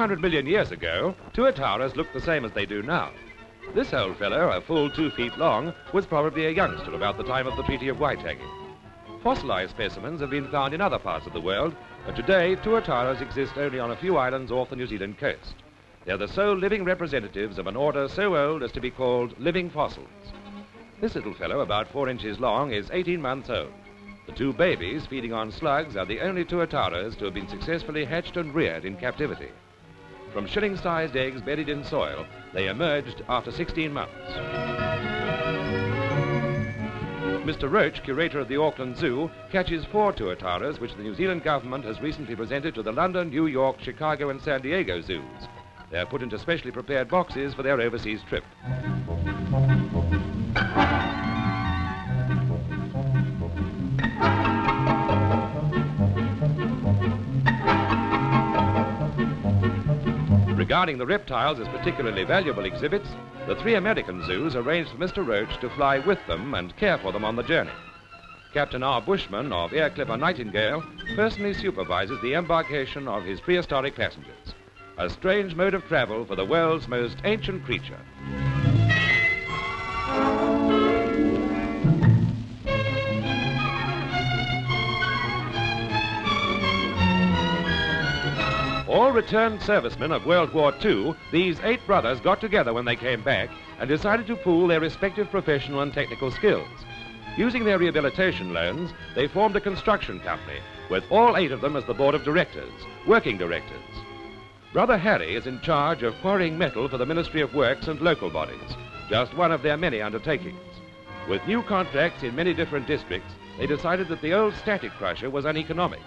200 million years ago, tuataras looked the same as they do now. This old fellow, a full two feet long, was probably a youngster about the time of the Treaty of Waitangi. Fossilized specimens have been found in other parts of the world, but today tuataras exist only on a few islands off the New Zealand coast. They're the sole living representatives of an order so old as to be called living fossils. This little fellow, about four inches long, is 18 months old. The two babies feeding on slugs are the only tuataras to have been successfully hatched and reared in captivity. From shilling-sized eggs buried in soil, they emerged after 16 months. Mr. Roach, curator of the Auckland Zoo, catches four tuataras which the New Zealand government has recently presented to the London, New York, Chicago and San Diego zoos. They are put into specially prepared boxes for their overseas trip. Regarding the reptiles as particularly valuable exhibits, the three American zoos arranged for Mr. Roach to fly with them and care for them on the journey. Captain R. Bushman of Air Clipper Nightingale personally supervises the embarkation of his prehistoric passengers. A strange mode of travel for the world's most ancient creature. Returned servicemen of World War II, these eight brothers got together when they came back and decided to pool their respective professional and technical skills. Using their rehabilitation loans, they formed a construction company with all eight of them as the board of directors, working directors. Brother Harry is in charge of quarrying metal for the Ministry of Works and local bodies, just one of their many undertakings. With new contracts in many different districts, they decided that the old static crusher was uneconomic.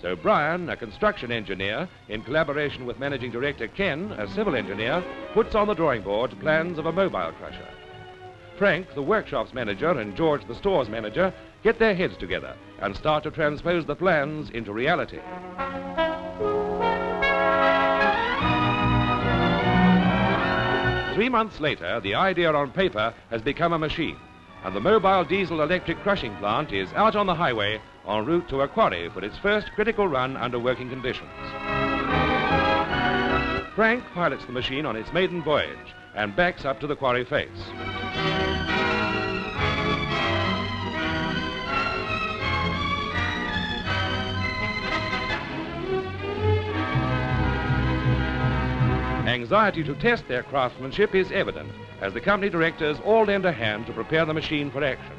So Brian, a construction engineer, in collaboration with managing director Ken, a civil engineer, puts on the drawing board plans of a mobile crusher. Frank, the workshop's manager, and George, the store's manager, get their heads together and start to transpose the plans into reality. Three months later, the idea on paper has become a machine, and the mobile diesel electric crushing plant is out on the highway en route to a quarry for its first critical run under working conditions. Frank pilots the machine on its maiden voyage and backs up to the quarry face. Anxiety to test their craftsmanship is evident as the company directors all lend a hand to prepare the machine for action.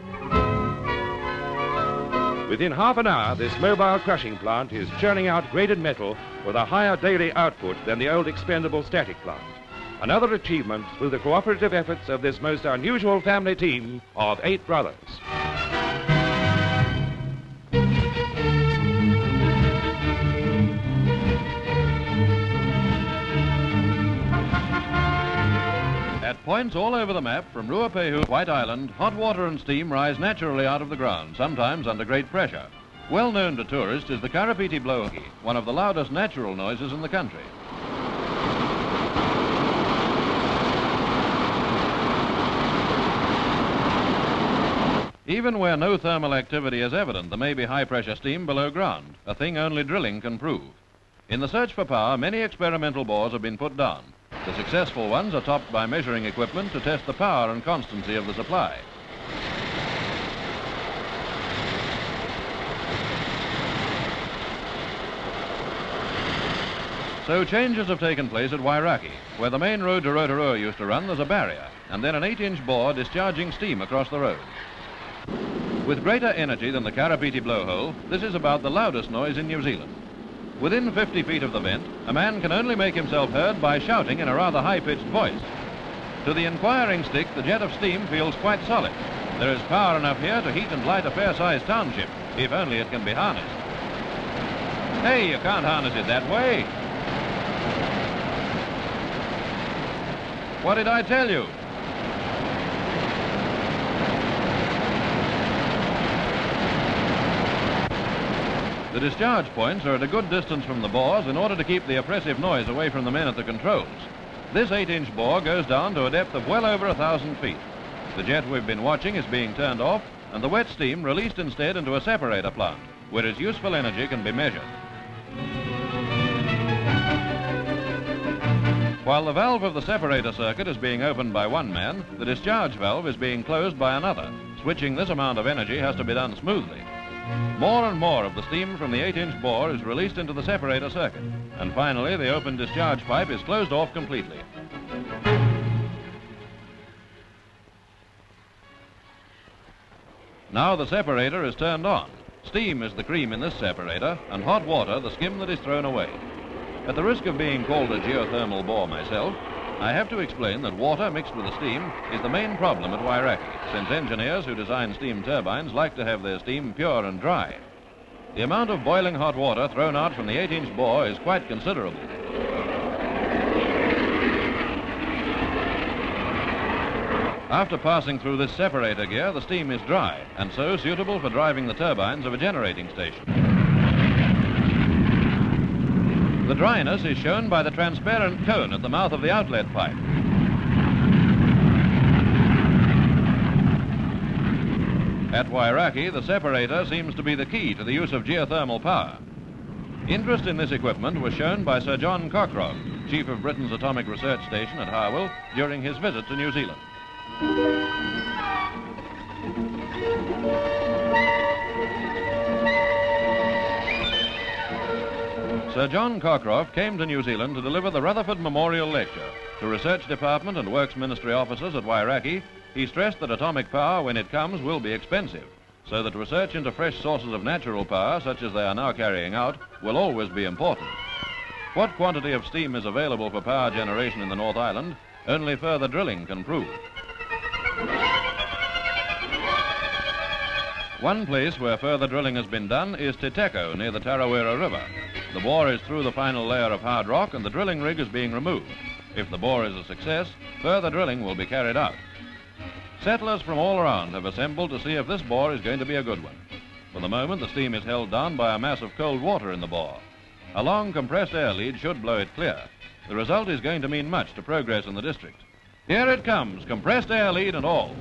Within half an hour, this mobile crushing plant is churning out graded metal with a higher daily output than the old expendable static plant. Another achievement through the cooperative efforts of this most unusual family team of eight brothers. Points all over the map, from Ruapehu, White Island, hot water and steam rise naturally out of the ground, sometimes under great pressure. Well known to tourists is the Karapiti blowhole, one of the loudest natural noises in the country. Even where no thermal activity is evident, there may be high-pressure steam below ground, a thing only drilling can prove. In the search for power, many experimental bores have been put down. The successful ones are topped by measuring equipment to test the power and constancy of the supply. So changes have taken place at Wairakei. Where the main road to Rotorua used to run, there's a barrier, and then an 8-inch bore discharging steam across the road. With greater energy than the Karapiti blowhole, this is about the loudest noise in New Zealand. Within 50 feet of the vent, a man can only make himself heard by shouting in a rather high-pitched voice. To the inquiring stick, the jet of steam feels quite solid. There is power enough here to heat and light a fair-sized township, if only it can be harnessed. Hey, you can't harness it that way. What did I tell you? The discharge points are at a good distance from the bores in order to keep the oppressive noise away from the men at the controls. This 8-inch bore goes down to a depth of well over a thousand feet. The jet we've been watching is being turned off and the wet steam released instead into a separator plant, where its useful energy can be measured. While the valve of the separator circuit is being opened by one man, the discharge valve is being closed by another. Switching this amount of energy has to be done smoothly. More and more of the steam from the 8-inch bore is released into the separator circuit. And finally, the open discharge pipe is closed off completely. Now the separator is turned on. Steam is the cream in this separator, and hot water the skim that is thrown away. At the risk of being called a geothermal bore myself, I have to explain that water mixed with the steam is the main problem at Wairakei, since engineers who design steam turbines like to have their steam pure and dry. The amount of boiling hot water thrown out from the 8-inch bore is quite considerable. After passing through this separator gear, the steam is dry, and so suitable for driving the turbines of a generating station. The dryness is shown by the transparent cone at the mouth of the outlet pipe. At Wairakei, the separator seems to be the key to the use of geothermal power. Interest in this equipment was shown by Sir John Cockcroft, chief of Britain's Atomic Research Station at Harwell, during his visit to New Zealand. Sir John Cockcroft came to New Zealand to deliver the Rutherford Memorial Lecture. To Research Department and Works Ministry officers at Wairakei, he stressed that atomic power, when it comes, will be expensive, so that research into fresh sources of natural power, such as they are now carrying out, will always be important. What quantity of steam is available for power generation in the North Island, only further drilling can prove. One place where further drilling has been done is Te Teko, near the Tarawera River. The bore is through the final layer of hard rock and the drilling rig is being removed. If the bore is a success, further drilling will be carried out. Settlers from all around have assembled to see if this bore is going to be a good one. For the moment, the steam is held down by a mass of cold water in the bore. A long compressed air lead should blow it clear. The result is going to mean much to progress in the district. Here it comes, compressed air lead and all.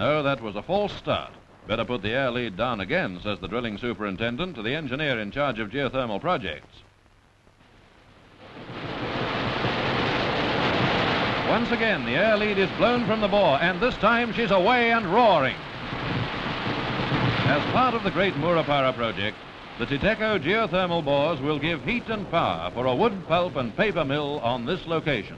No, that was a false start. Better put the air lead down again, says the drilling superintendent to the engineer in charge of geothermal projects. Once again, the air lead is blown from the bore, and this time she's away and roaring. As part of the great Murupara project, the Te Teko geothermal bores will give heat and power for a wood pulp and paper mill on this location.